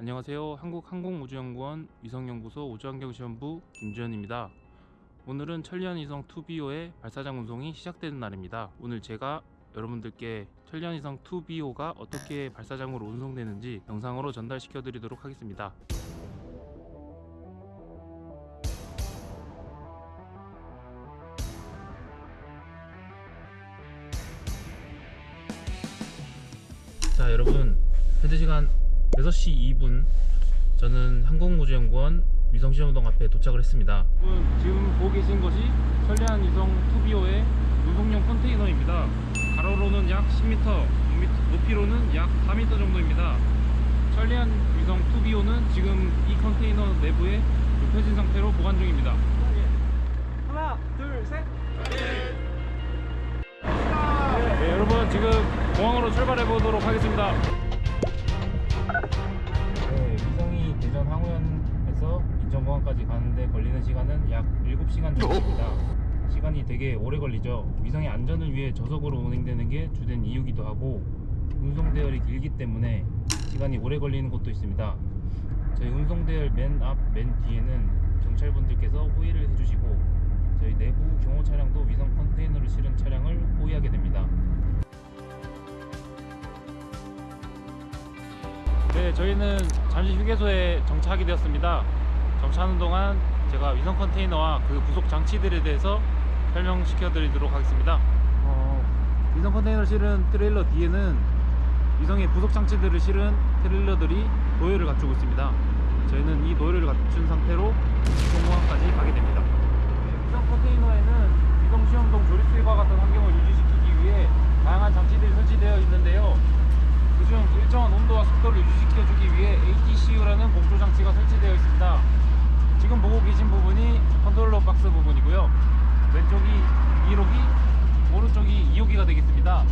안녕하세요. 한국항공우주연구원 위성연구소 우주환경시험부 김주현입니다. 오늘은 천리안 위성 2BO의 발사장 운송이 시작되는 날입니다. 오늘 제가 여러분들께 천리안 위성 2BO가 어떻게 발사장으로 운송되는지 영상으로 전달시켜 드리도록 하겠습니다. 자 여러분 현재 시간 6시 2분. 저는 항공우주연구원 위성시험동 앞에 도착을 했습니다. 지금 보고 계신 것이 천리안 위성 2BO의 운송용 컨테이너입니다. 가로로는 약 10m 높이로는 약 4m 정도입니다. 천리안 위성 2BO는 지금 이 컨테이너 내부에 눕혀진 상태로 보관 중입니다. 하나, 둘, 셋. 네, 여러분 지금 공항으로 출발해 보도록 하겠습니다. 인천공항까지 가는데 걸리는 시간은 약 7시간 정도입니다. 시간이 되게 오래 걸리죠. 위성의 안전을 위해 저속으로 운행되는 게 주된 이유기도 하고 운송 대열이 길기 때문에 시간이 오래 걸리는 곳도 있습니다. 저희 운송 대열 맨 앞, 맨 뒤에는 경찰분들께서 호의를 해주시고 저희 내부 경호 차량도 위성 컨테이너를 실은 차량을 호위하게 됩니다. 네, 저희는 잠시 휴게소에 정차하게 되었습니다. 정차하는 동안 제가 위성 컨테이너와 그 부속 장치들에 대해서 설명시켜 드리도록 하겠습니다. 어, 위성 컨테이너를 실은 트레일러 뒤에는 위성의 부속 장치들을 실은 트레일러들이 도열을 갖추고 있습니다. 저희는 이 도열을 갖춘 상태로 공항까지 가게 됩니다. 네, 위성 컨테이너에는 위성 시험동 조립수와 같은 환경을 유지시키기 위해 다양한 장치들이 설치되어 있는데요. 그중 일정한 온도와 습도를 유지시켜주기 위해 ATCU라는 공조 장치가 설치되어 있습니다. 지금 보고 계신 부분이 컨트롤러 박스 부분이고요. 왼쪽이 1호기, 오른쪽이 2호기가 되겠습니다.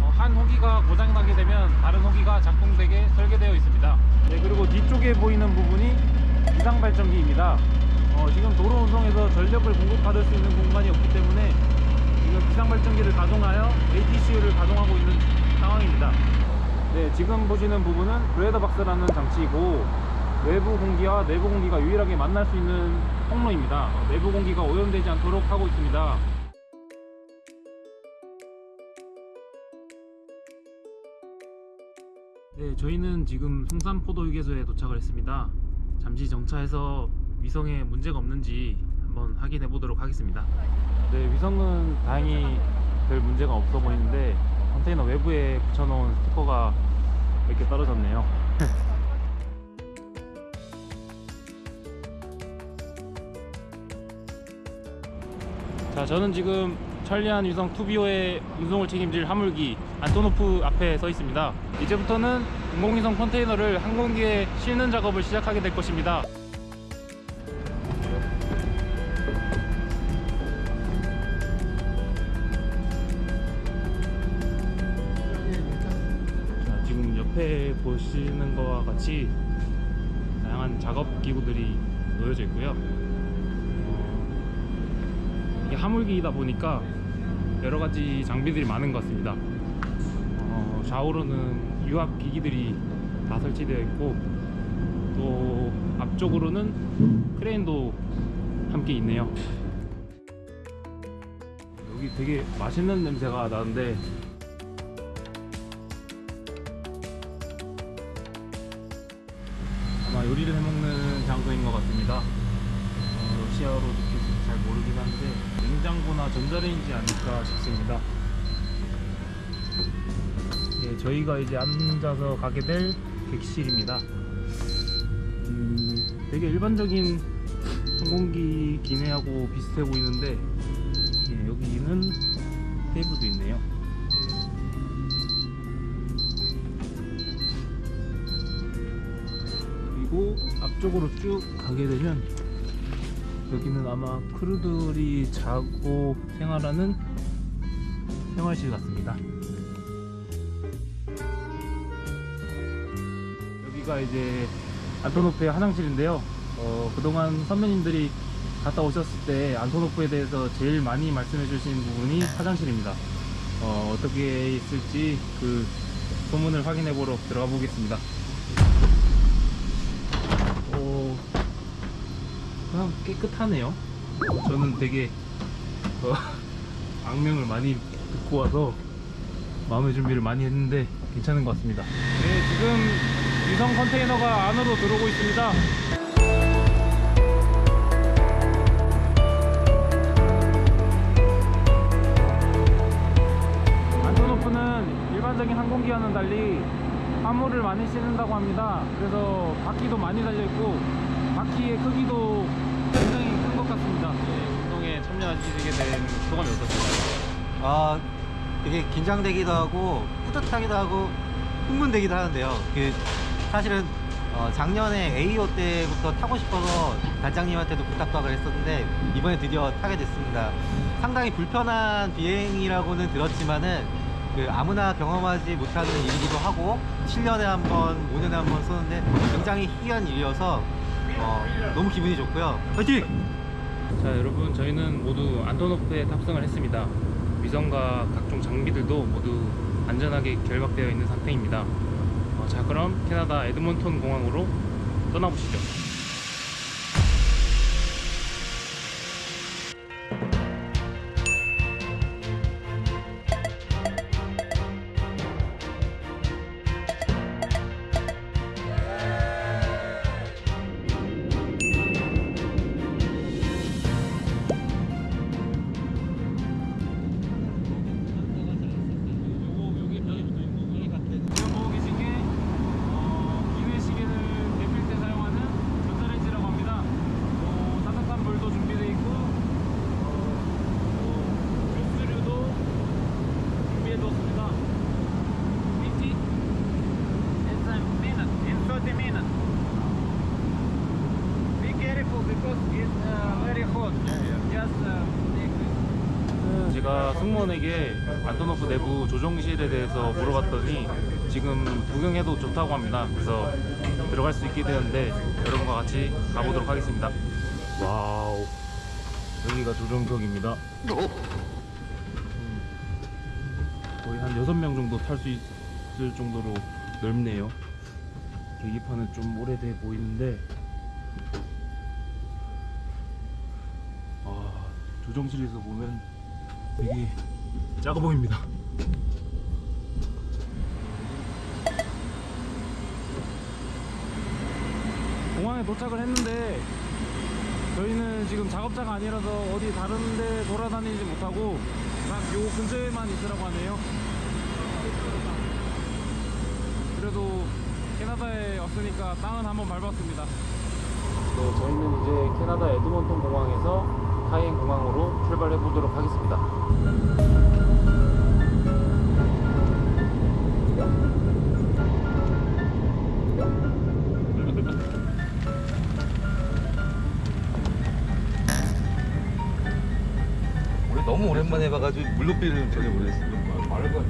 어, 한 호기가 고장나게 되면 다른 호기가 작동되게 설계되어 있습니다. 네, 그리고 뒤쪽에 보이는 부분이 이상 발전기입니다. 어, 지금 도로 운송에서 전력을 공급받을 수 있는 공간이 없기 때문에 지금 비상 발전기를 가동하여 ATCU를 가동하고 있는 상황입니다. 네, 지금 보시는 부분은 브레더 박스라는 장치이고 외부 공기와 내부 공기가 유일하게 만날 수 있는 통로입니다. 어, 내부 공기가 오염되지 않도록 하고 있습니다. 네, 저희는 지금 송산포도 휴게소에 도착을 했습니다. 잠시 정차해서 위성에 문제가 없는지 한번 확인해 보도록 하겠습니다. 네, 위성은 다행히 별 문제가 없어 보이는데 컨테이너 외부에 붙여놓은 스티커가 이렇게 떨어졌네요. 자, 저는 지금 천리안 위성 투비오의 운송을 책임질 화물기 안토노프 앞에 서 있습니다. 이제부터는 인공위성 컨테이너를 항공기에 싣는 작업을 시작하게 될 것입니다. 자, 지금 옆에 보시는 것과 같이 다양한 작업 기구들이 놓여져 있고요. 어, 이게 화물기이다 보니까 여러 가지 장비들이 많은 것 같습니다. 어, 좌우로는 유압 기기들이 다 설치되어 있고 또 앞쪽으로는 크레인도 함께 있네요. 여기 되게 맛있는 냄새가 나는데 아마 요리를 해먹는 장소인 것 같습니다. 어, 러시아어로 느껴서 잘 모르긴 한데 냉장고나 전자레인지 아닐까 싶습니다. 예, 저희가 이제 앉아서 가게 될 객실입니다. 음, 되게 일반적인 항공기 기내하고 비슷해 보이는데 예, 여기는 테이블도 있네요. 그리고 앞쪽으로 쭉 가게 되면 여기는 아마 크루들이 자고 생활하는 생활실 같습니다. 여기가 이제 안토노프의 화장실인데요. 어, 그동안 선배님들이 갔다 오셨을 때 안토노프에 대해서 제일 많이 말씀해 주신 부분이 화장실입니다. 어, 어떻게 있을지 그 소문을 확인해 보러 들어가 보겠습니다. 생 각보다 깨끗하네요. 저는 되게 어, 악명을 많이 듣고 와서 마음의 준비를 많이 했는데 괜찮은 것 같습니다. 네, 지금 위성 컨테이너가 안으로 들어오고 있습니다. 안토노프는 일반적인 항공기와는 달리 화물을 많이 싣는다고 합니다. 그래서 바퀴도 많이 달려있고 바퀴의 크기도 굉장히 큰 것 같습니다. 네, 운동에 참여하시게 된 소감이 어떠신가요? 아 되게 긴장되기도 하고 뿌듯하기도 하고 흥분되기도 하는데요. 그 사실은 어, 작년에 AO 때부터 타고 싶어서 단장님한테도 부탁박을 했었는데 이번에 드디어 타게 됐습니다. 상당히 불편한 비행이라고는 들었지만은 그 아무나 경험하지 못하는 일이기도 하고 7년에 한 번, 5년에 한 번 쏘는데 굉장히 희귀한 일이어서 어, 너무 기분이 좋고요. 화이팅! 자 여러분 저희는 모두 안토노프에 탑승을 했습니다 위성과 각종 장비들도 모두 안전하게 결박되어 있는 상태입니다 어, 자 그럼 캐나다 에드몬톤 공항으로 떠나보시죠 안토노프 내부 조종실에 대해서 물어봤더니 지금 구경해도 좋다고 합니다. 그래서 들어갈 수 있게 되었는데 여러분과 같이 가보도록 하겠습니다. 와우, 여기가 조종석입니다. 음, 거의 한 6명 정도 탈 수 있을 정도로 넓네요. 계기판은 좀 오래돼 보이는데 아, 조종실에서 보면 되게 작아 보입니다. 공항에 도착을 했는데 저희는 지금 작업자가 아니라서 어디 다른 데 돌아다니지 못하고 딱 요 근처에만 있으라고 하네요. 그래도 캐나다에 왔으니까 땅은 한번 밟았습니다. 네, 저희는 이제 캐나다 에드먼톤 공항에서 카이엔 공항으로 출발해 보도록 하겠습니다. 우리 너무 오랜만에 봐가지고 물높이를 전혀 모르겠어요. 말할 거그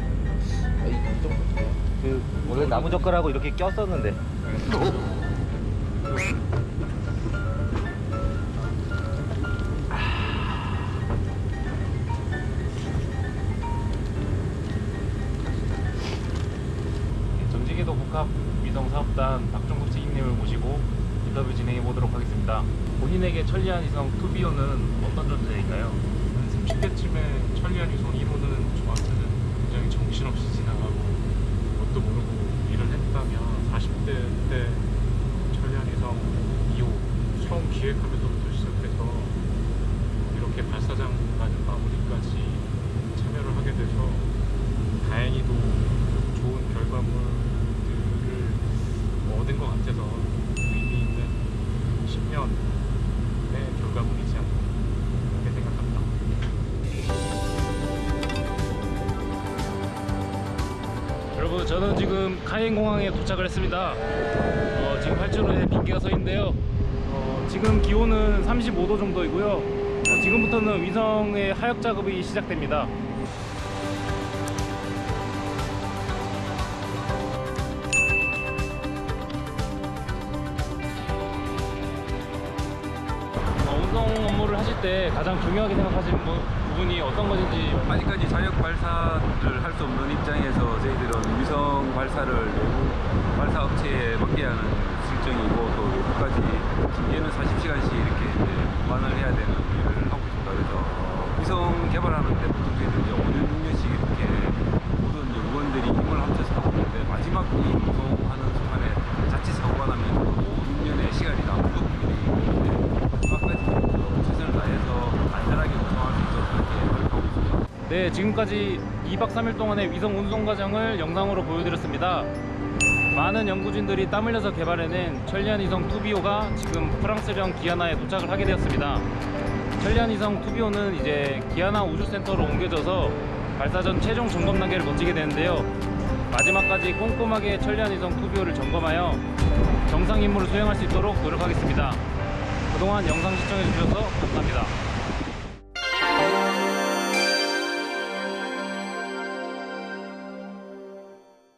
원래 나무 젓가락하고 이렇게 꼈었는데. 천리안 위성 투비오는 어떤 존재인가요? 한 30대쯤에 천리안 위성 1호는 저한테는 굉장히 정신없이 지나가고 뭣도 모르고 일을 했다면 40대 때 천리안 위성 2호 처음 기획하면서부터 시작해서 이렇게 발사장 가는 마무리까지 참여를 하게 돼서 다행히도 좋은 결과물들을 얻은 것 같아서 의미 있는 10년 의 결과물이지 않나 그렇게 생각합니다. 여러분 저는 지금 카이엔 공항에 도착을 했습니다. 어, 지금 활주로에 빈기가 서 있는데요. 어, 지금 기온은 35도 정도이고요. 어, 지금부터는 위성의 하역 작업이 시작됩니다. 어, 운송 업무를 하실 때 가장 중요하게 생각하시는 부- 부분이 어떤 것인지 아직까지 자력 발사를 할 수 없는 입장에서 저희들은 위성 발사를 발사 업체에 맡겨야 하는 실정이고 또 외부까지 얘는 40시간씩 이렇게 이제 보관을 해야 되는 일을 하고 있습니다. 그래서 어, 위성 개발하는데 보통 저희들 이제 5년, 6년씩 이렇게 모든 이제 의원들이 힘을 합쳐서 하고 있는데 마지막 이 구성하는 순간에 자칫 사고가 나면 5, 6년의 시간이 남은 부분이 있는데 마지막까지 어, 최선을 다해서 안전하게 구성할 수 있도록 그렇게 노력하고 있습니다. 네, 지금까지 2박 3일 동안의 위성 운송 과정을 영상으로 보여드렸습니다. 많은 연구진들이 땀 흘려서 개발해낸 천리안 위성 투비오가 지금 프랑스령 기아나에 도착을 하게 되었습니다. 천리안 위성 투비오는 이제 기아나 우주센터로 옮겨져서 발사 전 최종 점검 단계를 거치게 되는데요. 마지막까지 꼼꼼하게 천리안 위성 투비오를 점검하여 정상 임무를 수행할 수 있도록 노력하겠습니다. 그동안 영상 시청해 주셔서 감사합니다.